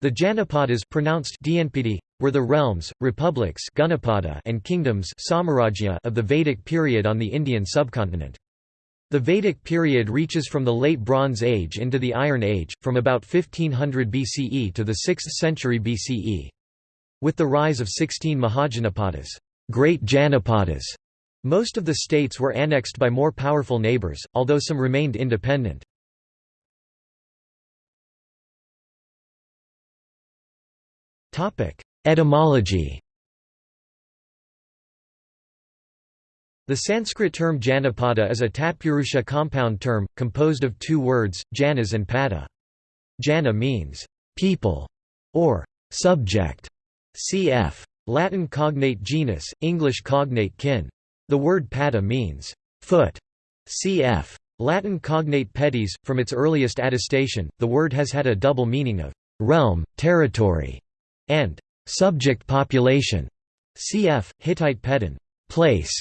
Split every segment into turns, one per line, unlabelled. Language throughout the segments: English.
The Janapadas pronounced Dnpd, were the realms, republics and kingdoms of the Vedic period on the Indian subcontinent. The Vedic period reaches from the Late Bronze Age into the Iron Age, from about 1500 BCE to the 6th century BCE. With the rise of 16 Mahajanapadas great Janapadas", most of the states were annexed by more powerful neighbours, although some remained independent. Etymology The Sanskrit term Janapada is a Tatpurusha compound term, composed of two words, Janas and Pada. Jana means, people, or subject, cf. Latin cognate genus, English cognate kin. The word pada means, foot, cf. Latin cognate pedis. From its earliest attestation, the word has had a double meaning of realm, territory, and subject population. Cf. Hittite pedon, place.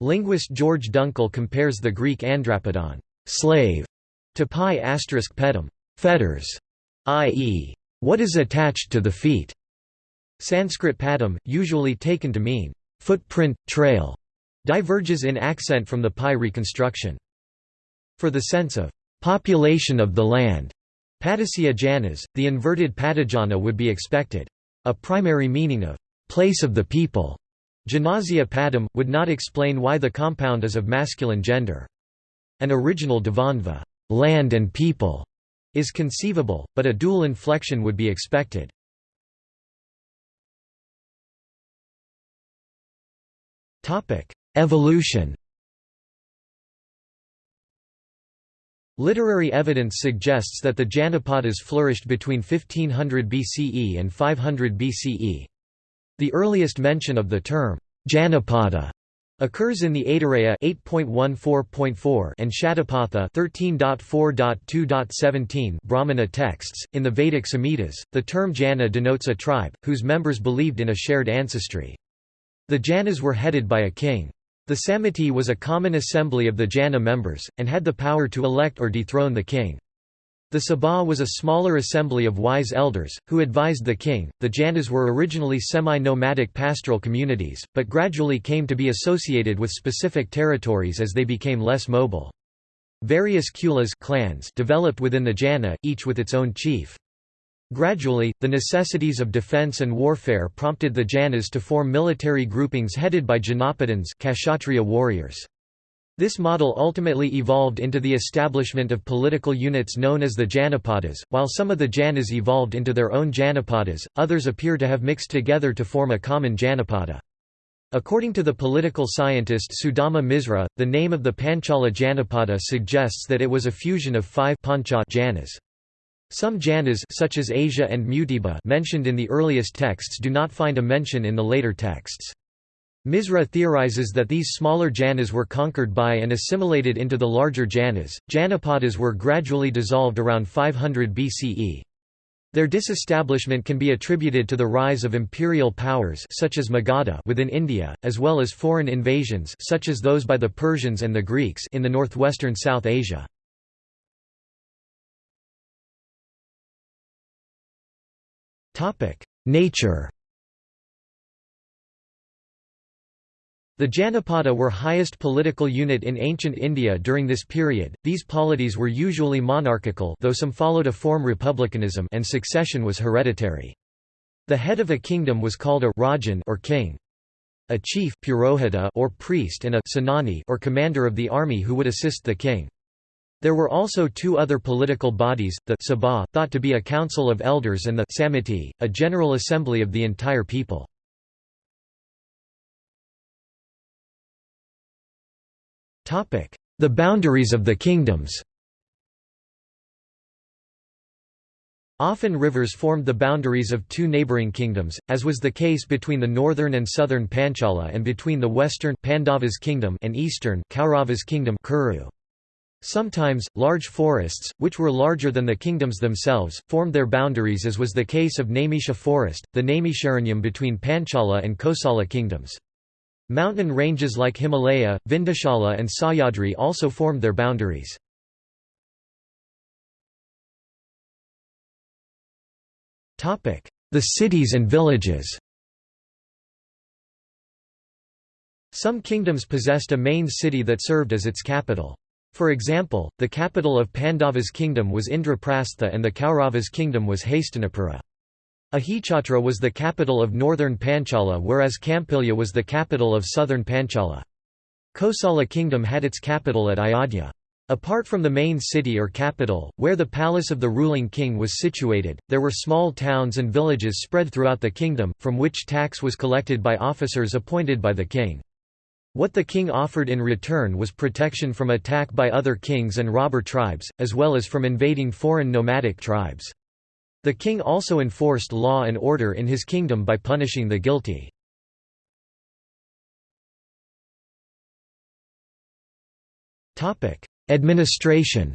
Linguist George Dunkel compares the Greek andrapodon, slave, to pi asterisk pedum, fetters, i.e., what is attached to the feet. Sanskrit padam, usually taken to mean footprint, trail, diverges in accent from the pi reconstruction. For the sense of population of the land, Padasya Janas, the inverted Padajana would be expected. A primary meaning of place of the people, Janasya Padam, would not explain why the compound is of masculine gender. An original Dvandva land and people, is conceivable, but a dual inflection would be expected. Evolution Literary evidence suggests that the Janapadas flourished between 1500 BCE and 500 BCE. The earliest mention of the term, Janapada, occurs in the Aitareya 8.14.4 and Shatapatha 13.4.2.17 Brahmana texts. In the Vedic Samhitas, the term Jana denotes a tribe, whose members believed in a shared ancestry. The Janas were headed by a king. The Samiti was a common assembly of the Jana members, and had the power to elect or dethrone the king. The Sabha was a smaller assembly of wise elders, who advised the king. The Janas were originally semi nomadic pastoral communities, but gradually came to be associated with specific territories as they became less mobile. Various kulas clans developed within the Jana, each with its own chief. Gradually, the necessities of defense and warfare prompted the Janas to form military groupings headed by Janapadans Kshatriya warriors. This model ultimately evolved into the establishment of political units known as the Janapadas. While some of the Janas evolved into their own Janapadas, others appear to have mixed together to form a common Janapada. According to the political scientist Sudama Misra, the name of the Panchala Janapada suggests that it was a fusion of five Pancha Janas. Some Janas such as Asia and Mutiba mentioned in the earliest texts do not find a mention in the later texts. Misra theorizes that these smaller Janas were conquered by and assimilated into the larger Janas. Janapadas were gradually dissolved around 500 BCE. Their disestablishment can be attributed to the rise of imperial powers such as Magadha within India, as well as foreign invasions such as those by the Persians and the Greeks in the northwestern South Asia. Nature The Janapada were highest political unit in ancient India during this period. These polities were usually monarchical, though some followed a form republicanism, and succession was hereditary. The head of a kingdom was called a rajan or king. A chief purohita or priest and a senani or commander of the army who would assist the king. There were also two other political bodies, the Sabha, thought to be a council of elders and the Samiti, a general assembly of the entire people. The boundaries of the kingdoms Often rivers formed the boundaries of two neighbouring kingdoms, as was the case between the northern and southern Panchala and between the western Pandavas kingdom and eastern Kauravas kingdom Kuru. Sometimes, large forests, which were larger than the kingdoms themselves, formed their boundaries as was the case of Naimisha forest, the Naimisharanyam between Panchala and Kosala kingdoms. Mountain ranges like Himalaya, Vindhyachala and Sahyadri also formed their boundaries. The cities and villages Some kingdoms possessed a main city that served as its capital. For example, the capital of Pandava's kingdom was Indraprastha and the Kauravas' kingdom was Hastinapura. Ahichatra was the capital of northern Panchala whereas Kampilya was the capital of southern Panchala. Kosala kingdom had its capital at Ayodhya. Apart from the main city or capital, where the palace of the ruling king was situated, there were small towns and villages spread throughout the kingdom, from which tax was collected by officers appointed by the king. What the king offered in return was protection from attack by other kings and robber tribes, as well as from invading foreign nomadic tribes. The king also enforced law and order in his kingdom by punishing the guilty. Administration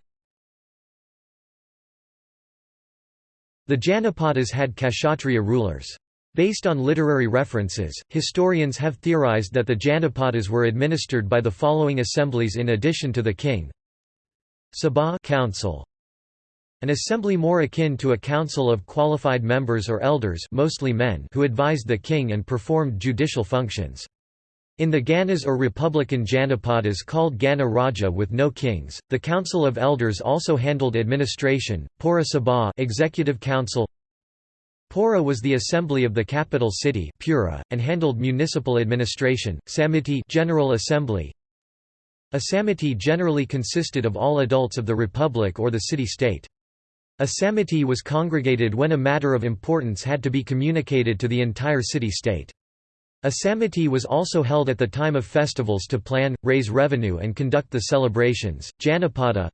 The Janapadas had Kshatriya rulers. Based on literary references, historians have theorized that the Janapadas were administered by the following assemblies in addition to the king Sabha council, an assembly more akin to a council of qualified members or elders mostly men who advised the king and performed judicial functions. In the Ganas or republican Janapadas called Gana Raja with no kings, the Council of Elders also handled administration, Pura Sabha executive council Pura was the assembly of the capital city Pura, and handled municipal administration, Samiti General Assembly, a samiti generally consisted of all adults of the republic or the city-state. A samiti was congregated when a matter of importance had to be communicated to the entire city-state. A samiti was also held at the time of festivals to plan, raise revenue and conduct the celebrations. Janapada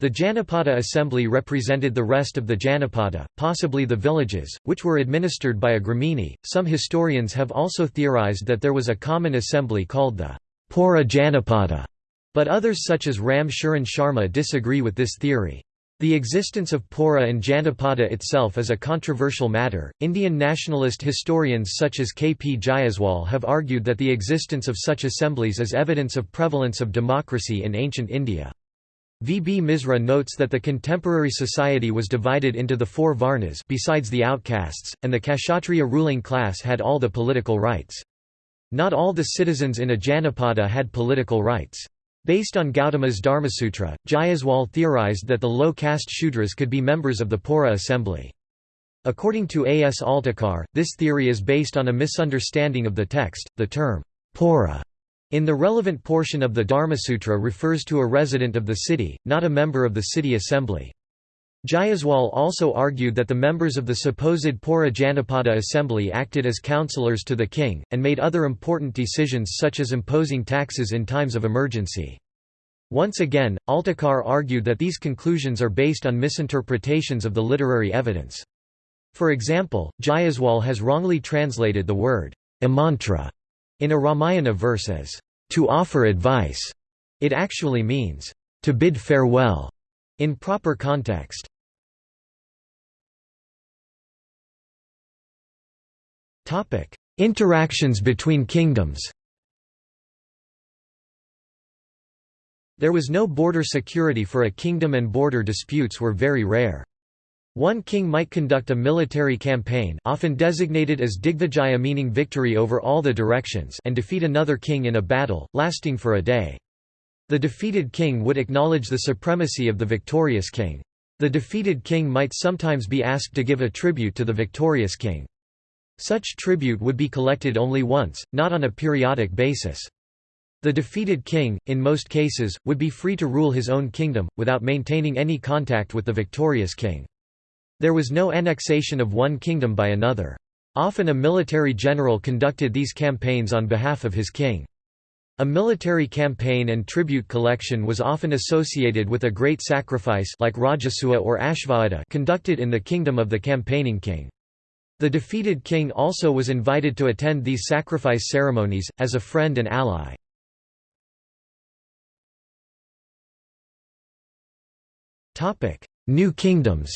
The Janapada assembly represented the rest of the Janapada, possibly the villages, which were administered by a gramini. Some historians have also theorized that there was a common assembly called the Pura Janapada, but others such as Ram Sharma disagree with this theory. The existence of Pura and Janapada itself is a controversial matter. Indian nationalist historians such as K. P. Jayaswal have argued that the existence of such assemblies is evidence of prevalence of democracy in ancient India. V. B. Misra notes that the contemporary society was divided into the four varnas besides the outcasts, and the Kshatriya ruling class had all the political rights. Not all the citizens in a Janapada had political rights. Based on Gautama's Dharmasutra, Jayaswal theorized that the low-caste Shudras could be members of the Pura assembly. According to A. S. Altekar, this theory is based on a misunderstanding of the text. The term, Pura, in the relevant portion of the Dharmasutra refers to a resident of the city, not a member of the city assembly. Jayaswal also argued that the members of the supposed Pura Janapada assembly acted as counselors to the king, and made other important decisions such as imposing taxes in times of emergency. Once again, Altekar argued that these conclusions are based on misinterpretations of the literary evidence. For example, Jayaswal has wrongly translated the word amantra in a Ramayana verse as to offer advice. It actually means to bid farewell in proper context. Interactions between kingdoms There was no border security for a kingdom and border disputes were very rare. One king might conduct a military campaign often designated as Digvijaya meaning victory over all the directions and defeat another king in a battle, lasting for a day. The defeated king would acknowledge the supremacy of the victorious king. The defeated king might sometimes be asked to give a tribute to the victorious king. Such tribute would be collected only once, not on a periodic basis. The defeated king, in most cases, would be free to rule his own kingdom, without maintaining any contact with the victorious king. There was no annexation of one kingdom by another. Often a military general conducted these campaigns on behalf of his king. A military campaign and tribute collection was often associated with a great sacrifice like Rajasuya or Ashvamedha conducted in the kingdom of the campaigning king. The defeated king also was invited to attend these sacrifice ceremonies, as a friend and ally. New kingdoms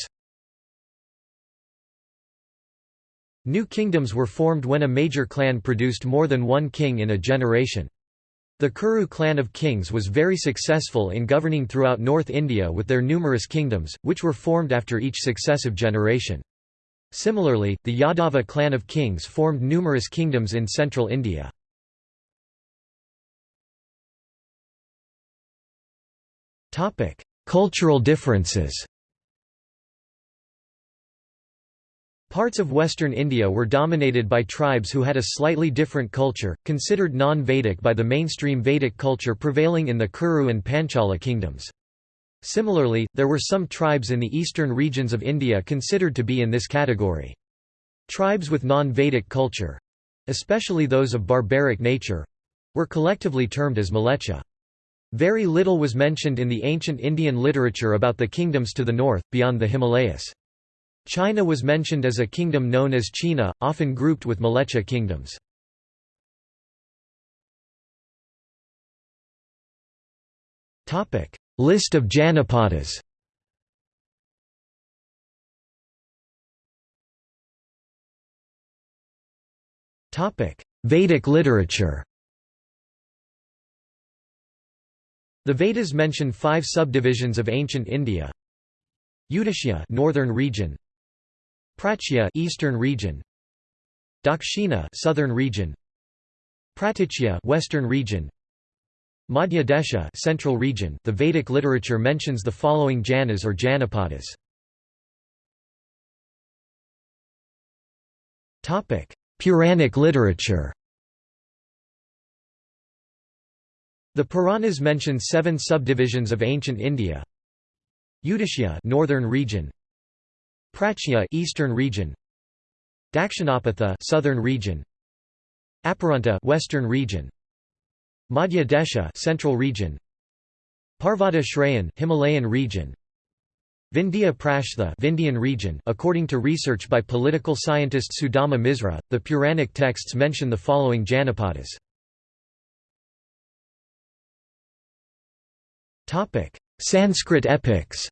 New kingdoms were formed when a major clan produced more than one king in a generation. The Kuru clan of kings was very successful in governing throughout North India with their numerous kingdoms, which were formed after each successive generation. Similarly, the Yadava clan of kings formed numerous kingdoms in central India. Cultural differences Parts of western India were dominated by tribes who had a slightly different culture, considered non-Vedic by the mainstream Vedic culture prevailing in the Kuru and Panchala kingdoms. Similarly, there were some tribes in the eastern regions of India considered to be in this category. Tribes with non-Vedic culture—especially those of barbaric nature—were collectively termed as Mlecha. Very little was mentioned in the ancient Indian literature about the kingdoms to the north, beyond the Himalayas. China was mentioned as a kingdom known as China, often grouped with Mlecha kingdoms. List of Janapadas. Vedic literature. The Vedas mention five subdivisions of ancient India. Udichya northern region, Prachya eastern region, Dakshina southern region, Pratichya western region, Madhya Desha central region. The Vedic literature mentions the following Janas or Janapadas. Topic: Puranic literature. The Puranas mention seven subdivisions of ancient India. Udichya northern region, Prachya eastern region, Dakshinapatha southern region, Aparanta western region, Madhya Desha central region, Parvata Shrayan Himalayan region, Vindhya Prashtha Vindhyan region according to research by political scientist Sudama Misra the Puranic texts mention the following Janapadas. Topic. Sanskrit epics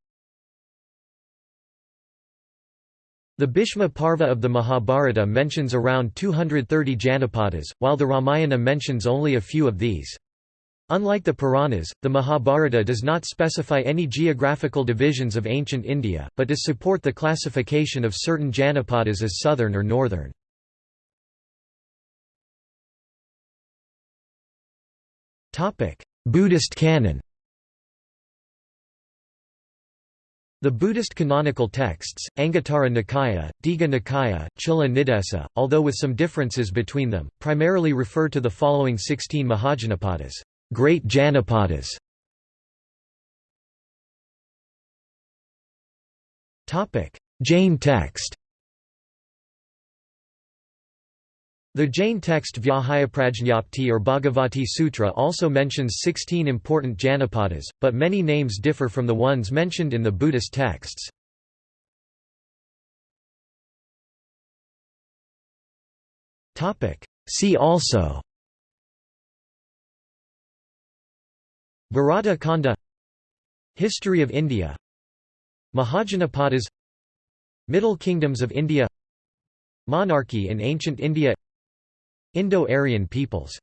The Bhishma Parva of the Mahabharata mentions around 230 Janapadas, while the Ramayana mentions only a few of these. Unlike the Puranas, the Mahabharata does not specify any geographical divisions of ancient India, but does support the classification of certain Janapadas as southern or northern. Buddhist canon The Buddhist canonical texts, Anguttara Nikaya, Digha Nikaya, Chula Nidesa, although with some differences between them, primarily refer to the following 16 Mahajanapadas, great Janapadas. Jain text The Jain text Vyahayaprajñapti or Bhagavati Sutra also mentions 16 important Janapadas, but many names differ from the ones mentioned in the Buddhist texts. See also Bharata Khanda History of India Mahajanapadas Middle Kingdoms of India Monarchy in ancient India Indo-Aryan peoples